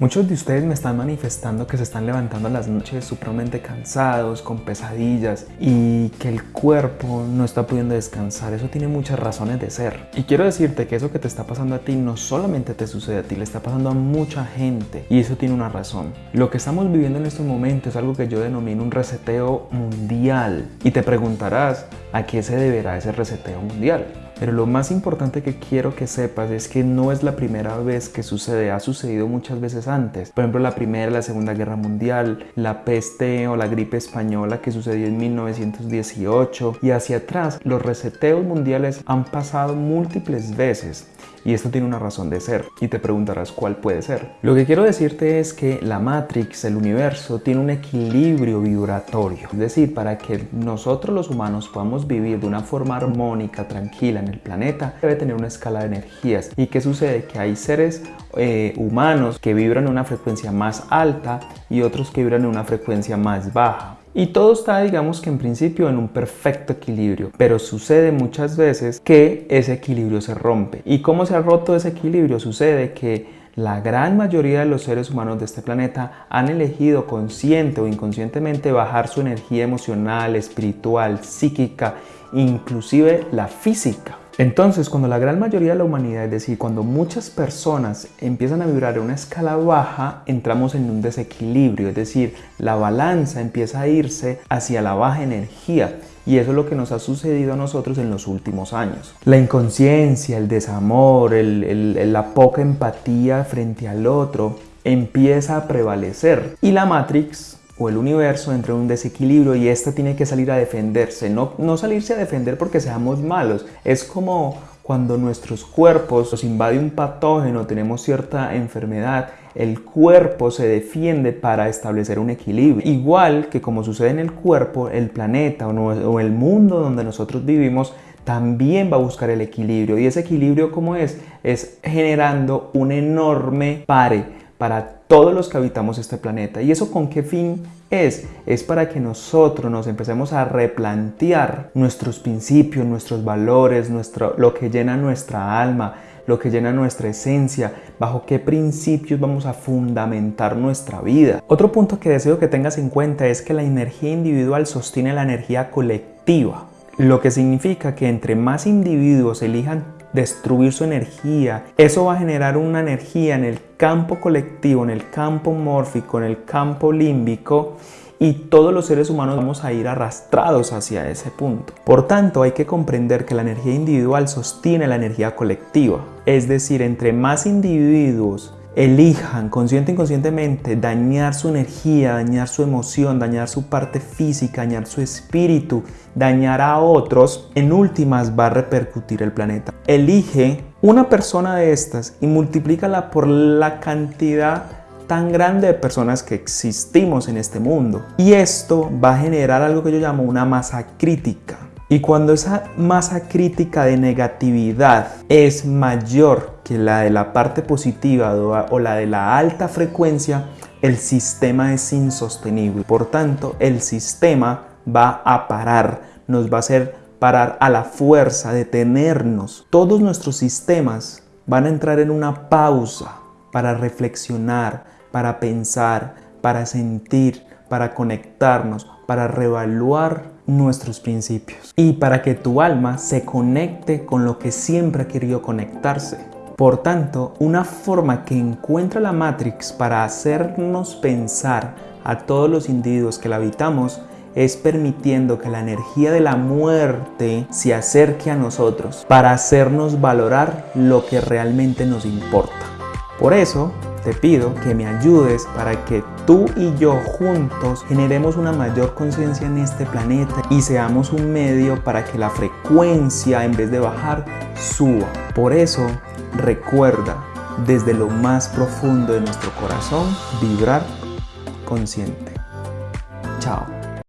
Muchos de ustedes me están manifestando que se están levantando las noches supremamente cansados, con pesadillas y que el cuerpo no está pudiendo descansar. Eso tiene muchas razones de ser. Y quiero decirte que eso que te está pasando a ti no solamente te sucede a ti, le está pasando a mucha gente y eso tiene una razón. Lo que estamos viviendo en estos momentos es algo que yo denomino un reseteo mundial y te preguntarás a qué se deberá ese reseteo mundial. Pero lo más importante que quiero que sepas es que no es la primera vez que sucede, ha sucedido muchas veces antes. Por ejemplo, la Primera la Segunda Guerra Mundial, la peste o la gripe española que sucedió en 1918 y hacia atrás, los reseteos mundiales han pasado múltiples veces y esto tiene una razón de ser y te preguntarás cuál puede ser. Lo que quiero decirte es que la Matrix, el universo, tiene un equilibrio vibratorio. Es decir, para que nosotros los humanos podamos vivir de una forma armónica, tranquila en el planeta, debe tener una escala de energías. ¿Y qué sucede? Que hay seres eh, humanos que vibran en una frecuencia más alta y otros que vibran en una frecuencia más baja. Y todo está, digamos que en principio, en un perfecto equilibrio, pero sucede muchas veces que ese equilibrio se rompe. ¿Y cómo se ha roto ese equilibrio? Sucede que la gran mayoría de los seres humanos de este planeta han elegido consciente o inconscientemente bajar su energía emocional, espiritual, psíquica, inclusive la física. Entonces, cuando la gran mayoría de la humanidad, es decir, cuando muchas personas empiezan a vibrar en una escala baja, entramos en un desequilibrio, es decir, la balanza empieza a irse hacia la baja energía. Y eso es lo que nos ha sucedido a nosotros en los últimos años. La inconsciencia, el desamor, la poca empatía frente al otro empieza a prevalecer. Y la Matrix o el universo entra en un desequilibrio y ésta tiene que salir a defenderse. No, no salirse a defender porque seamos malos. Es como cuando nuestros cuerpos nos invade un patógeno, tenemos cierta enfermedad, el cuerpo se defiende para establecer un equilibrio. Igual que como sucede en el cuerpo, el planeta o el mundo donde nosotros vivimos también va a buscar el equilibrio. ¿Y ese equilibrio cómo es? Es generando un enorme pare para todos los que habitamos este planeta. ¿Y eso con qué fin es? Es para que nosotros nos empecemos a replantear nuestros principios, nuestros valores, nuestro, lo que llena nuestra alma, lo que llena nuestra esencia, bajo qué principios vamos a fundamentar nuestra vida. Otro punto que deseo que tengas en cuenta es que la energía individual sostiene la energía colectiva, lo que significa que entre más individuos elijan destruir su energía. Eso va a generar una energía en el campo colectivo, en el campo mórfico, en el campo límbico y todos los seres humanos vamos a ir arrastrados hacia ese punto. Por tanto, hay que comprender que la energía individual sostiene la energía colectiva. Es decir, entre más individuos elijan consciente e inconscientemente dañar su energía, dañar su emoción, dañar su parte física, dañar su espíritu, dañar a otros, en últimas va a repercutir el planeta. Elige una persona de estas y multiplícala por la cantidad tan grande de personas que existimos en este mundo. Y esto va a generar algo que yo llamo una masa crítica. Y cuando esa masa crítica de negatividad es mayor que la de la parte positiva o la de la alta frecuencia, el sistema es insostenible. Por tanto, el sistema va a parar, nos va a hacer parar a la fuerza, detenernos. Todos nuestros sistemas van a entrar en una pausa para reflexionar, para pensar, para sentir, para conectarnos, para reevaluar nuestros principios y para que tu alma se conecte con lo que siempre ha querido conectarse. Por tanto, una forma que encuentra la Matrix para hacernos pensar a todos los individuos que la habitamos es permitiendo que la energía de la muerte se acerque a nosotros para hacernos valorar lo que realmente nos importa. Por eso, te pido que me ayudes para que tú y yo juntos generemos una mayor conciencia en este planeta y seamos un medio para que la frecuencia en vez de bajar suba. Por eso recuerda desde lo más profundo de nuestro corazón vibrar consciente. Chao.